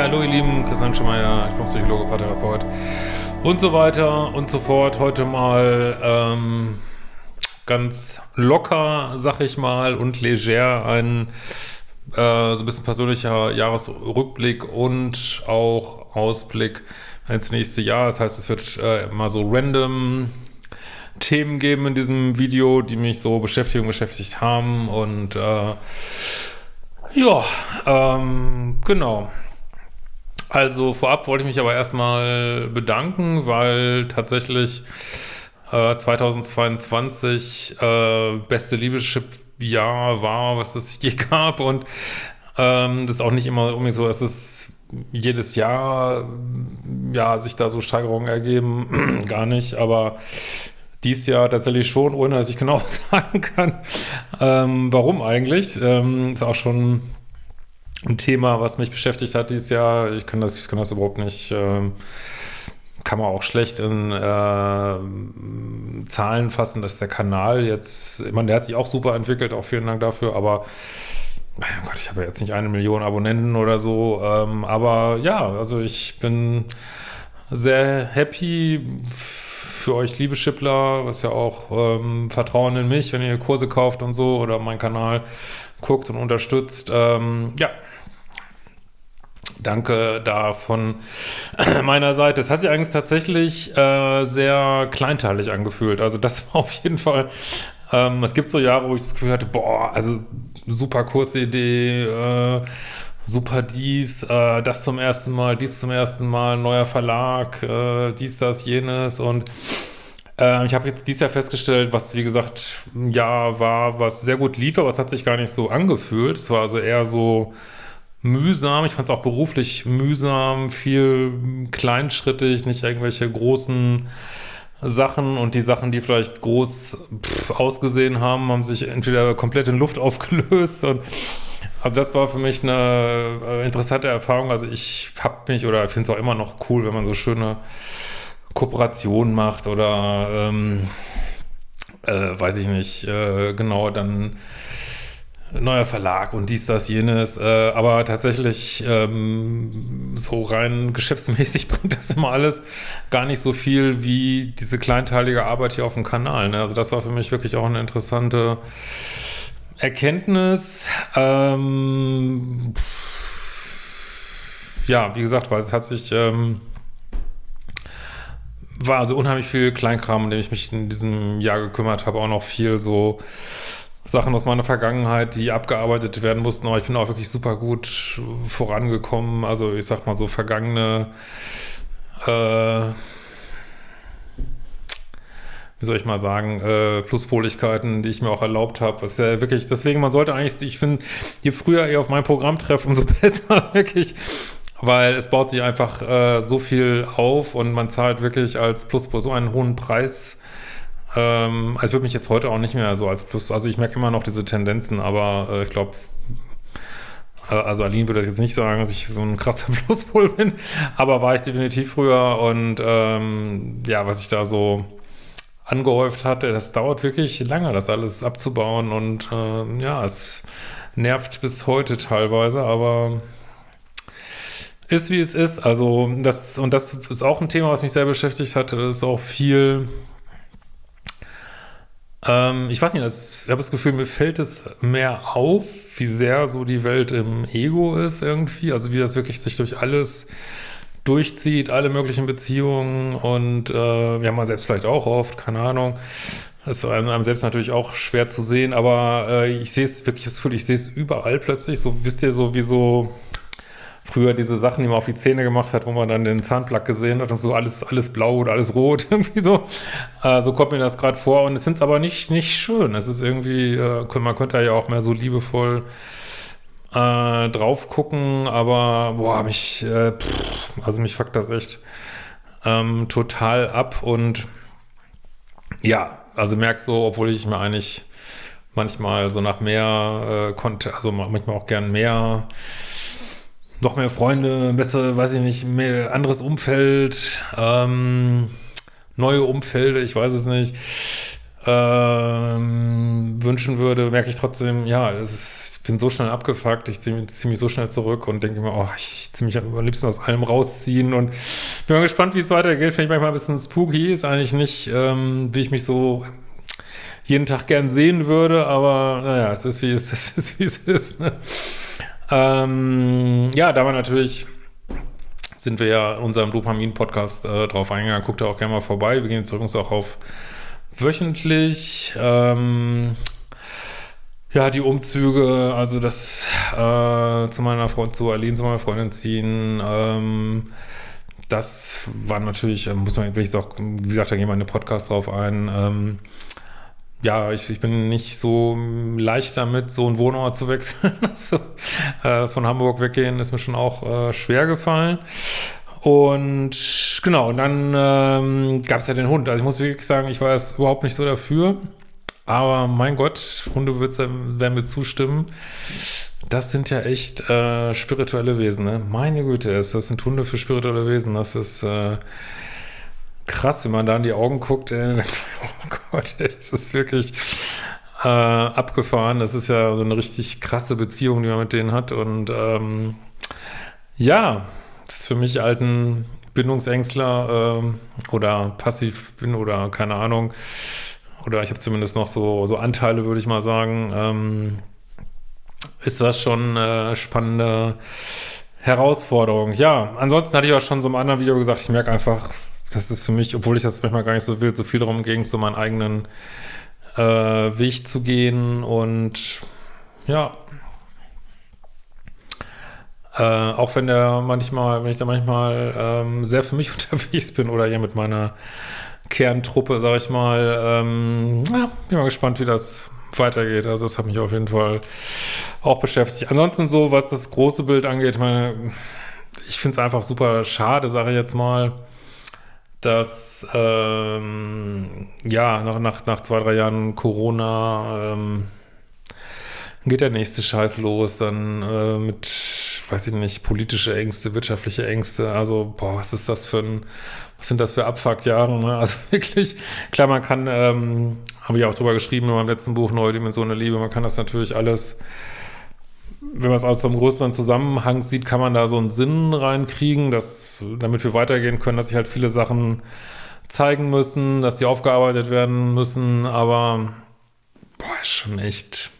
Hallo ihr Lieben, Christian Schemeier, ich bin Psychologe, Paartherapeut und so weiter und so fort. Heute mal ähm, ganz locker, sag ich mal, und leger ein äh, so ein bisschen persönlicher Jahresrückblick und auch Ausblick ins nächste Jahr. Das heißt, es wird äh, mal so random Themen geben in diesem Video, die mich so beschäftigen, beschäftigt haben und äh, ja, ähm, genau. Also vorab wollte ich mich aber erstmal bedanken, weil tatsächlich äh, 2022 äh, beste Liebeschip-Jahr war, was es je gab und ähm, das ist auch nicht immer unbedingt so, dass es jedes Jahr ja sich da so Steigerungen ergeben, gar nicht, aber dies Jahr tatsächlich schon, ohne dass ich genau sagen kann, ähm, warum eigentlich. Ähm, ist auch schon ein Thema, was mich beschäftigt hat dieses Jahr. Ich kann das, ich kann das überhaupt nicht, äh, kann man auch schlecht in äh, Zahlen fassen, dass der Kanal jetzt, ich meine, der hat sich auch super entwickelt, auch vielen Dank dafür, aber oh Gott, ich habe ja jetzt nicht eine Million Abonnenten oder so, ähm, aber ja, also ich bin sehr happy für euch liebe Schippler, was ja auch ähm, Vertrauen in mich, wenn ihr Kurse kauft und so oder meinen Kanal guckt und unterstützt. Ähm, ja, Danke da von meiner Seite. Es hat sich eigentlich tatsächlich äh, sehr kleinteilig angefühlt. Also das war auf jeden Fall, ähm, es gibt so Jahre, wo ich das Gefühl hatte, boah, also super Kursidee, äh, super dies, äh, das zum ersten Mal, dies zum ersten Mal, neuer Verlag, äh, dies, das, jenes und äh, ich habe jetzt dieses Jahr festgestellt, was wie gesagt ein Jahr war, was sehr gut lief, aber es hat sich gar nicht so angefühlt. Es war also eher so mühsam. Ich fand es auch beruflich mühsam, viel kleinschrittig, nicht irgendwelche großen Sachen und die Sachen, die vielleicht groß pff, ausgesehen haben, haben sich entweder komplett in Luft aufgelöst und also das war für mich eine äh, interessante Erfahrung. Also ich habe mich oder finde es auch immer noch cool, wenn man so schöne Kooperationen macht oder ähm, äh, weiß ich nicht, äh, genau, dann neuer Verlag und dies, das, jenes. Äh, aber tatsächlich ähm, so rein geschäftsmäßig bringt das immer alles gar nicht so viel wie diese kleinteilige Arbeit hier auf dem Kanal. Ne? Also das war für mich wirklich auch eine interessante Erkenntnis. Ähm, ja, wie gesagt, weil es hat sich... Ähm, war also unheimlich viel Kleinkram, in dem ich mich in diesem Jahr gekümmert habe, auch noch viel so Sachen aus meiner Vergangenheit, die abgearbeitet werden mussten, aber ich bin auch wirklich super gut vorangekommen. Also ich sag mal so vergangene, äh, wie soll ich mal sagen, äh, Pluspoligkeiten, die ich mir auch erlaubt habe. ist ja wirklich, deswegen, man sollte eigentlich, ich finde, je früher ihr auf mein Programm trefft, umso besser, wirklich. Weil es baut sich einfach äh, so viel auf und man zahlt wirklich als Pluspol so einen hohen Preis ähm, also ich würde mich jetzt heute auch nicht mehr so als Plus, also ich merke immer noch diese Tendenzen, aber äh, ich glaube, äh, also Aline würde jetzt nicht sagen, dass ich so ein krasser Pluspol bin, aber war ich definitiv früher und ähm, ja, was ich da so angehäuft hatte, das dauert wirklich lange, das alles abzubauen und äh, ja, es nervt bis heute teilweise, aber ist wie es ist. Also das, und das ist auch ein Thema, was mich sehr beschäftigt hatte. Das ist auch viel ähm, ich weiß nicht, ich habe das Gefühl, mir fällt es mehr auf, wie sehr so die Welt im Ego ist irgendwie. Also wie das wirklich sich durch alles durchzieht, alle möglichen Beziehungen und äh, ja, man selbst vielleicht auch oft, keine Ahnung. Das ist einem selbst natürlich auch schwer zu sehen, aber äh, ich sehe es wirklich, das ich sehe es überall plötzlich. So, wisst ihr, so wie so früher diese Sachen, die man auf die Zähne gemacht hat, wo man dann den Zahnplug gesehen hat und so alles, alles blau oder alles rot, irgendwie so. Äh, so kommt mir das gerade vor und es sind aber nicht, nicht schön. Es ist irgendwie, äh, man könnte ja auch mehr so liebevoll äh, drauf gucken, aber boah, mich, äh, pff, also mich fuckt das echt ähm, total ab und ja, also merk so, obwohl ich mir eigentlich manchmal so nach mehr äh, konnte, also manchmal auch gern mehr noch mehr Freunde, besser, weiß ich nicht, mehr anderes Umfeld, ähm, neue Umfelder, ich weiß es nicht, ähm, wünschen würde, merke ich trotzdem, ja, es ist, bin so schnell abgefuckt, ich ziehe zieh mich so schnell zurück und denke mir, oh, ich ziehe mich am liebsten aus allem rausziehen und bin mal gespannt, wie es weitergeht. Finde ich manchmal ein bisschen spooky, ist eigentlich nicht, ähm, wie ich mich so jeden Tag gern sehen würde, aber naja, es ist wie es ist, es ist, wie es ist. Ne? Ähm, ja, da war natürlich sind wir ja in unserem Dopamin-Podcast äh, drauf eingegangen. Guckt da auch gerne mal vorbei. Wir gehen jetzt übrigens auch auf wöchentlich. Ähm, ja, die Umzüge, also das äh, zu meiner Freundin, zu Aline, zu meiner Freundin ziehen, ähm, das war natürlich, äh, muss man, will ich auch, wie gesagt, da gehen wir in den Podcast drauf ein, ähm, ja, ich, ich bin nicht so leicht damit, so einen Wohnort zu wechseln. also, äh, von Hamburg weggehen ist mir schon auch äh, schwer gefallen. Und genau, und dann ähm, gab es ja den Hund. Also ich muss wirklich sagen, ich war jetzt überhaupt nicht so dafür. Aber mein Gott, Hundebesitzer werden mir zustimmen. Das sind ja echt äh, spirituelle Wesen. Ne? Meine Güte, das sind Hunde für spirituelle Wesen. Das ist äh, krass, wenn man da in die Augen guckt. Ey, oh Gott, ey, das ist wirklich äh, abgefahren. Das ist ja so eine richtig krasse Beziehung, die man mit denen hat. Und ähm, ja, das ist für mich alten Bindungsängstler äh, oder passiv bin oder keine Ahnung. Oder ich habe zumindest noch so, so Anteile, würde ich mal sagen. Ähm, ist das schon eine spannende Herausforderung. Ja, ansonsten hatte ich auch schon so im anderen Video gesagt, ich merke einfach, das ist für mich, obwohl ich das manchmal gar nicht so will, so viel darum ging, so meinen eigenen äh, Weg zu gehen und ja, äh, auch wenn der manchmal, wenn ich da manchmal ähm, sehr für mich unterwegs bin oder hier mit meiner Kerntruppe, sag ich mal, ähm, ja, bin mal gespannt, wie das weitergeht. Also das hat mich auf jeden Fall auch beschäftigt. Ansonsten so, was das große Bild angeht, meine, ich finde es einfach super schade, sage ich jetzt mal, dass ähm, ja, nach, nach, nach zwei, drei Jahren Corona ähm, geht der nächste Scheiß los, dann äh, mit, weiß ich nicht, politische Ängste, wirtschaftliche Ängste, also, boah, was ist das für ein, was sind das für Abfuckjahre, ne? Also wirklich, klar, man kann, ähm, habe ich auch drüber geschrieben in meinem letzten Buch, Neue Dimension der Liebe, man kann das natürlich alles wenn man es aus so einem größeren Zusammenhang sieht, kann man da so einen Sinn reinkriegen, dass, damit wir weitergehen können, dass sich halt viele Sachen zeigen müssen, dass die aufgearbeitet werden müssen, aber boah, ist schon echt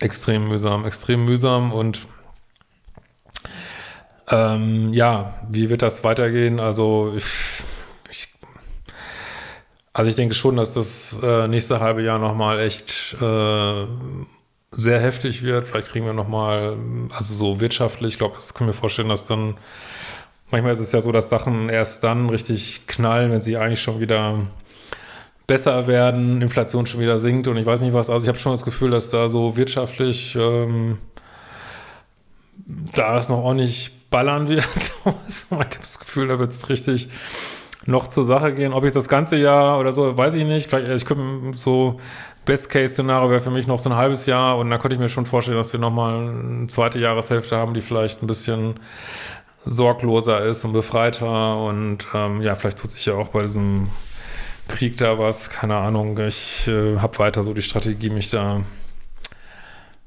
extrem mühsam, extrem mühsam und ähm, ja, wie wird das weitergehen? Also ich, ich, also ich denke schon, dass das äh, nächste halbe Jahr nochmal echt äh, sehr heftig wird. Vielleicht kriegen wir nochmal, also so wirtschaftlich, ich glaube, das können wir vorstellen, dass dann, manchmal ist es ja so, dass Sachen erst dann richtig knallen, wenn sie eigentlich schon wieder besser werden, Inflation schon wieder sinkt und ich weiß nicht was. Also ich habe schon das Gefühl, dass da so wirtschaftlich ähm, da es noch ordentlich ballern wird. ich habe das Gefühl, da wird es richtig noch zur Sache gehen. Ob ich das ganze Jahr oder so, weiß ich nicht. Vielleicht, ich könnte so Best-Case-Szenario wäre für mich noch so ein halbes Jahr und da könnte ich mir schon vorstellen, dass wir nochmal eine zweite Jahreshälfte haben, die vielleicht ein bisschen sorgloser ist und befreiter und ähm, ja, vielleicht tut sich ja auch bei diesem Krieg da was, keine Ahnung. Ich äh, habe weiter so die Strategie, mich da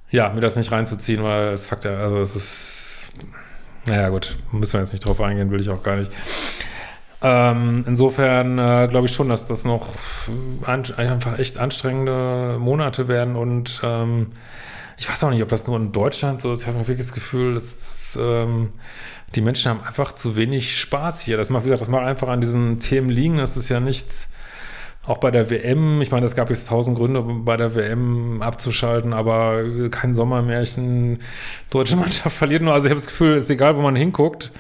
ja, mir das nicht reinzuziehen, weil es Fakt ja, also es ist, naja gut, müssen wir jetzt nicht drauf eingehen, will ich auch gar nicht. Ähm, insofern äh, glaube ich schon, dass das noch einfach echt anstrengende Monate werden und ähm, ich weiß auch nicht, ob das nur in Deutschland so ist. Ich habe wirklich das Gefühl, dass, dass ähm, die Menschen haben einfach zu wenig Spaß hier. Das macht, wie gesagt, das mag einfach an diesen Themen liegen. Das ist ja nichts, auch bei der WM, ich meine, es gab jetzt tausend Gründe, bei der WM abzuschalten, aber kein Sommermärchen, deutsche Mannschaft verliert nur. Also ich habe das Gefühl, es ist egal, wo man hinguckt.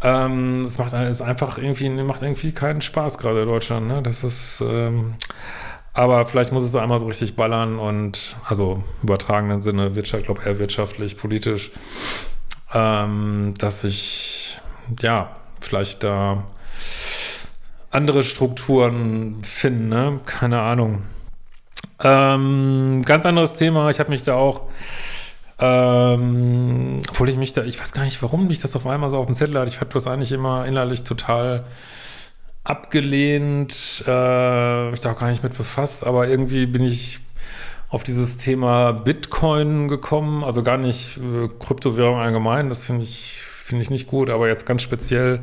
Ähm, es macht es einfach irgendwie, macht irgendwie keinen Spaß gerade in Deutschland. Ne? Das ist, ähm, aber vielleicht muss es da einmal so richtig ballern und, also übertragenen Sinne, Wirtschaft, glaube eher wirtschaftlich, politisch, ähm, dass ich, ja, vielleicht da andere Strukturen finden, ne? Keine Ahnung. Ähm, ganz anderes Thema. Ich habe mich da auch ähm, obwohl ich mich da, ich weiß gar nicht, warum mich das auf einmal so auf dem Zettel hat. Ich habe das eigentlich immer innerlich total abgelehnt, äh, mich da auch gar nicht mit befasst, aber irgendwie bin ich auf dieses Thema Bitcoin gekommen, also gar nicht äh, Kryptowährung allgemein, das finde ich, finde ich nicht gut, aber jetzt ganz speziell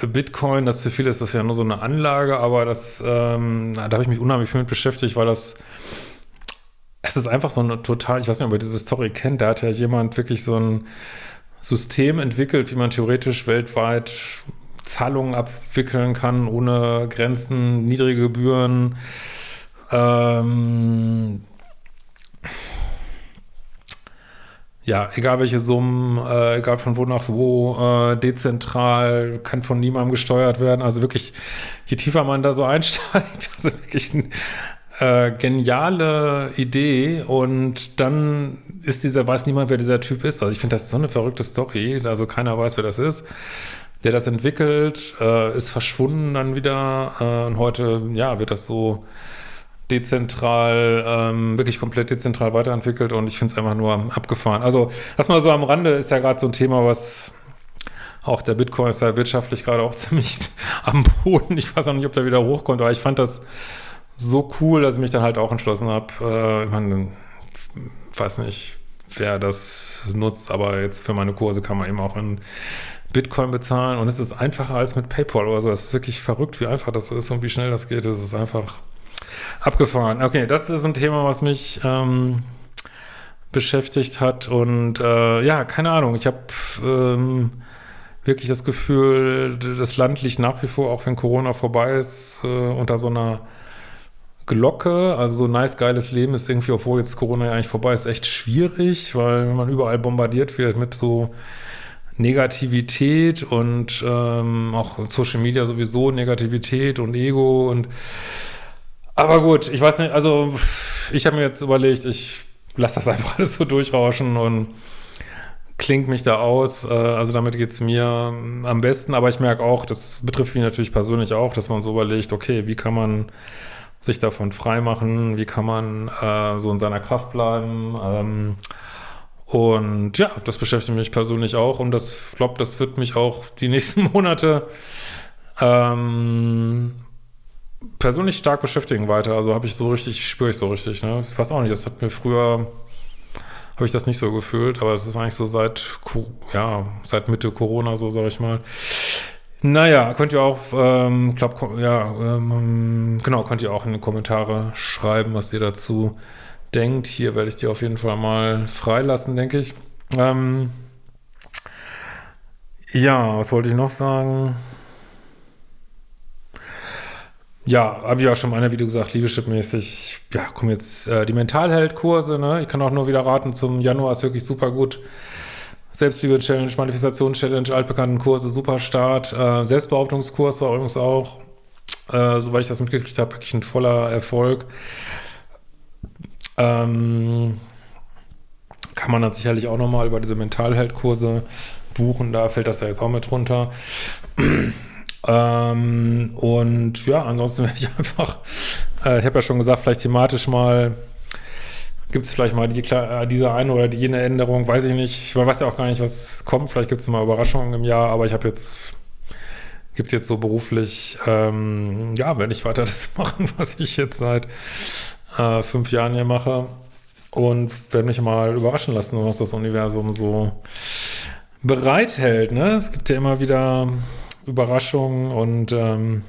äh, Bitcoin, das für viele ist das ja nur so eine Anlage, aber das, ähm, da habe ich mich unheimlich viel mit beschäftigt, weil das, es ist einfach so eine total, ich weiß nicht, ob ihr diese Story kennt, da hat ja jemand wirklich so ein System entwickelt, wie man theoretisch weltweit Zahlungen abwickeln kann, ohne Grenzen, niedrige Gebühren, ähm, ja, egal welche Summen, äh, egal von wo nach wo, äh, dezentral, kann von niemandem gesteuert werden. Also wirklich, je tiefer man da so einsteigt, also wirklich eine äh, geniale Idee und dann ist dieser, weiß niemand, wer dieser Typ ist. Also ich finde, das ist so eine verrückte Story, also keiner weiß, wer das ist. Der das entwickelt, äh, ist verschwunden dann wieder äh, und heute, ja, wird das so dezentral, ähm, wirklich komplett dezentral weiterentwickelt und ich finde es einfach nur abgefahren. Also das mal so am Rande ist ja gerade so ein Thema, was auch der Bitcoin ist ja wirtschaftlich gerade auch ziemlich am Boden. Ich weiß auch nicht, ob der wieder hochkommt, aber ich fand das so cool, dass ich mich dann halt auch entschlossen habe. Äh, ich meine, weiß nicht, wer das nutzt, aber jetzt für meine Kurse kann man eben auch in Bitcoin bezahlen und es ist einfacher als mit PayPal oder so. Es ist wirklich verrückt, wie einfach das ist und wie schnell das geht. Es ist einfach Abgefahren. Okay, das ist ein Thema, was mich ähm, beschäftigt hat. Und äh, ja, keine Ahnung. Ich habe ähm, wirklich das Gefühl, das Land liegt nach wie vor, auch wenn Corona vorbei ist, äh, unter so einer Glocke. Also so ein nice, geiles Leben ist irgendwie, obwohl jetzt Corona ja eigentlich vorbei ist, echt schwierig, weil man überall bombardiert wird mit so Negativität und ähm, auch Social Media sowieso Negativität und Ego und aber gut, ich weiß nicht, also ich habe mir jetzt überlegt, ich lasse das einfach alles so durchrauschen und klingt mich da aus. Äh, also damit geht es mir am besten, aber ich merke auch, das betrifft mich natürlich persönlich auch, dass man so überlegt, okay, wie kann man sich davon freimachen, wie kann man äh, so in seiner Kraft bleiben. Ähm, und ja, das beschäftigt mich persönlich auch und das glaube, das wird mich auch die nächsten Monate ähm, persönlich stark beschäftigen weiter. Also habe ich so richtig, spüre ich so richtig. Ne? Ich weiß auch nicht, das hat mir früher, habe ich das nicht so gefühlt, aber es ist eigentlich so seit, ja, seit Mitte Corona, so sage ich mal. Naja, könnt ihr auch, ähm, glaub, ja, ähm, genau, könnt ihr auch in die Kommentare schreiben, was ihr dazu denkt. Hier werde ich die auf jeden Fall mal freilassen, denke ich. Ähm, ja, was wollte ich noch sagen? Ja, habe ich auch schon mal in einem Video gesagt, Liebeschip-mäßig, ja, kommen jetzt äh, die Mentalheld-Kurse, ne? Ich kann auch nur wieder raten, zum Januar ist wirklich super gut. Selbstliebe-Challenge, Manifestation-Challenge, altbekannten Kurse, super Start. Äh, Selbstbehauptungskurs war übrigens auch, äh, soweit ich das mitgekriegt habe, wirklich ein voller Erfolg. Ähm, kann man dann sicherlich auch nochmal über diese Mentalheld-Kurse buchen, da fällt das ja jetzt auch mit runter. Ähm, und ja, ansonsten werde ich einfach, äh, ich habe ja schon gesagt, vielleicht thematisch mal, gibt es vielleicht mal die, äh, diese eine oder die jene Änderung, weiß ich nicht. Man weiß ja auch gar nicht, was kommt. Vielleicht gibt es mal Überraschungen im Jahr, aber ich habe jetzt, gibt jetzt so beruflich, ähm, ja, wenn ich weiter das machen, was ich jetzt seit äh, fünf Jahren hier mache und werde mich mal überraschen lassen, was das Universum so bereithält. Ne? Es gibt ja immer wieder Überraschungen und ähm,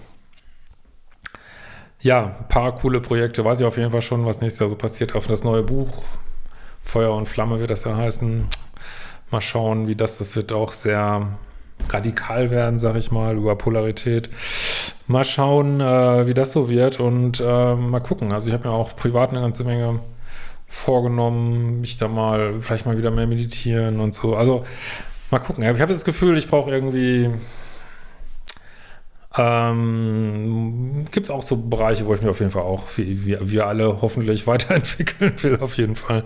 ja, ein paar coole Projekte. Weiß ich auf jeden Fall schon, was nächstes Jahr so passiert. Auf das neue Buch, Feuer und Flamme wird das ja heißen. Mal schauen, wie das, das wird auch sehr radikal werden, sag ich mal, über Polarität. Mal schauen, äh, wie das so wird und äh, mal gucken. Also ich habe mir auch privat eine ganze Menge vorgenommen, mich da mal, vielleicht mal wieder mehr meditieren und so. Also mal gucken. Ich habe das Gefühl, ich brauche irgendwie ähm, gibt auch so Bereiche, wo ich mich auf jeden Fall auch, wie, wie wir alle hoffentlich weiterentwickeln will, auf jeden Fall.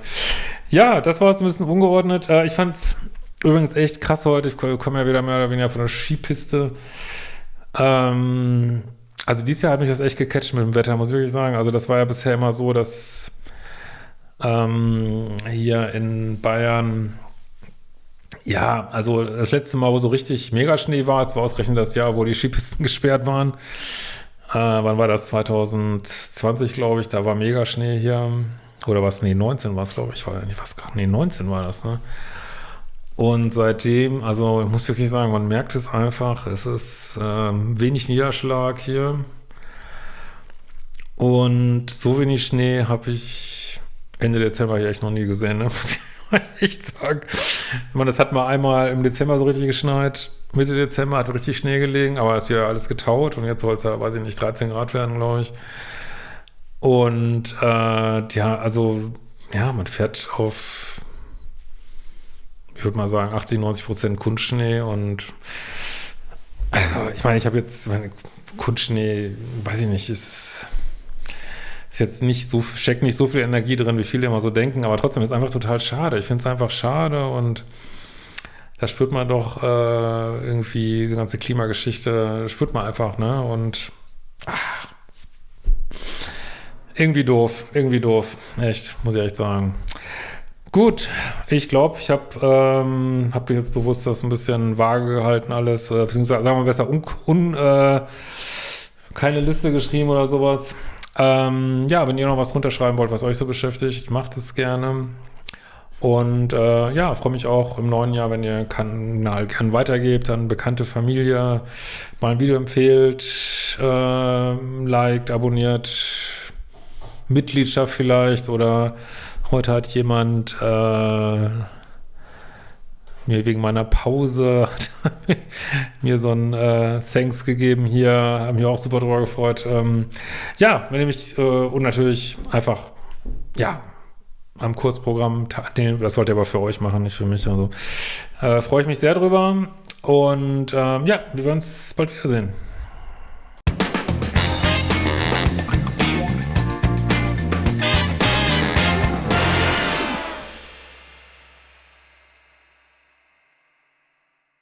Ja, das war es ein bisschen ungeordnet. Äh, ich fand es übrigens echt krass heute. Ich komme ja wieder mehr oder weniger von der Skipiste. Ähm, also dieses Jahr hat mich das echt gecatcht mit dem Wetter, muss ich wirklich sagen. Also das war ja bisher immer so, dass ähm, hier in Bayern ja, also das letzte Mal, wo so richtig Megaschnee war, es war ausgerechnet das Jahr, wo die Skipisten gesperrt waren. Äh, wann war das? 2020, glaube ich. Da war Megaschnee hier. Oder was? Nee, 19 war es, glaube ich. Ich weiß gar nicht, nee, 19 war das, ne? Und seitdem, also ich muss wirklich sagen, man merkt es einfach, es ist ähm, wenig Niederschlag hier. Und so wenig Schnee habe ich Ende Dezember hier echt noch nie gesehen, ne? ich echt sagen. Meine, es hat mal einmal im Dezember so richtig geschneit. Mitte Dezember hat richtig Schnee gelegen, aber es ist wieder alles getaut und jetzt soll es ja, weiß ich nicht, 13 Grad werden, glaube ich. Und äh, ja, also ja, man fährt auf ich würde mal sagen, 80, 90 Prozent Kunstschnee und also, ich meine, ich habe jetzt meine Kunstschnee, weiß ich nicht, ist, ist jetzt nicht so, steckt nicht so viel Energie drin, wie viele immer so denken, aber trotzdem ist es einfach total schade. Ich finde es einfach schade und da spürt man doch äh, irgendwie diese ganze Klimageschichte, spürt man einfach, ne? Und ach, irgendwie doof, irgendwie doof, echt, muss ich echt sagen. Gut, ich glaube, ich habe ähm, hab jetzt bewusst das ein bisschen vage gehalten alles, äh, beziehungsweise sagen wir besser, un, un, äh, keine Liste geschrieben oder sowas. Ähm, ja, wenn ihr noch was runterschreiben wollt, was euch so beschäftigt, macht es gerne. Und äh, ja, freue mich auch im neuen Jahr, wenn ihr Kanal gern weitergebt, an bekannte Familie mal ein Video empfehlt, äh, liked, abonniert, Mitgliedschaft vielleicht oder Heute hat jemand äh, mir wegen meiner Pause mir so ein äh, Thanks gegeben hier, haben mich auch super drüber gefreut. Ähm, ja, wenn ihr mich äh, und natürlich einfach, ja, am Kursprogramm, das sollt ihr aber für euch machen, nicht für mich. Also äh, freue ich mich sehr drüber und ähm, ja, wir werden uns bald wiedersehen.